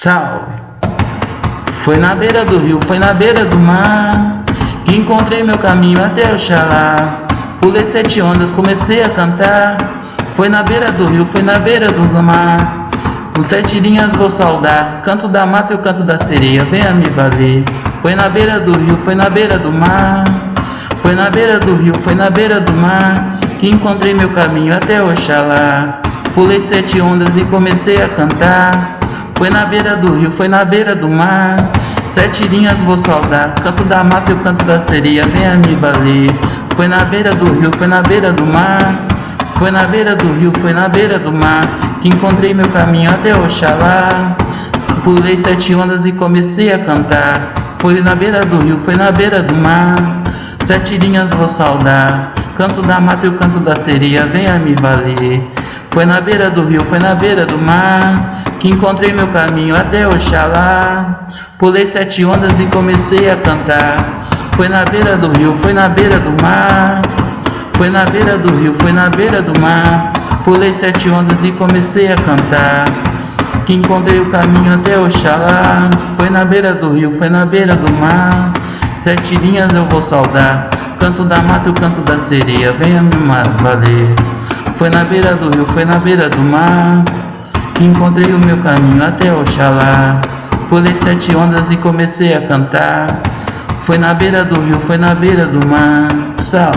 Salve! Foi na beira do rio, foi na beira do mar Que encontrei meu caminho até Oxalá Pulei sete ondas, comecei a cantar. Foi na beira do rio, foi na beira do mar. Com sete linhas vou saudar. Canto da mata e o canto da sereia Venha me valer. Foi na beira do rio, foi na beira do mar. Foi na beira do rio, foi na beira do mar Que encontrei meu caminho até Oxalá Pulei sete ondas e comecei a cantar foi na beira do rio, foi na beira do mar Sete linhas vou saudar Canto da mata e o canto da sereia Venha me valer Foi na beira do rio, foi na beira do mar Foi na beira do rio, foi na beira do mar Que encontrei meu caminho até Oxalá Pulei sete ondas e comecei a cantar Foi na beira do rio, foi na beira do mar Sete linhas vou saudar Canto da mata e o canto da sereia Venha me valer Foi na beira do rio, foi na beira do mar que encontrei meu caminho até Oxalá. Pulei sete ondas e comecei a cantar. Foi na beira do rio, foi na beira do mar. Foi na beira do rio, foi na beira do mar. Pulei sete ondas e comecei a cantar. Que encontrei o caminho até Oxalá. Foi na beira do rio, foi na beira do mar. Sete linhas eu vou saudar. Canto da mata e o canto da sereia, venha me valer. Foi na beira do rio, foi na beira do mar. Encontrei o meu caminho até Oxalá. Pulei sete ondas e comecei a cantar. Foi na beira do rio, foi na beira do mar. Sal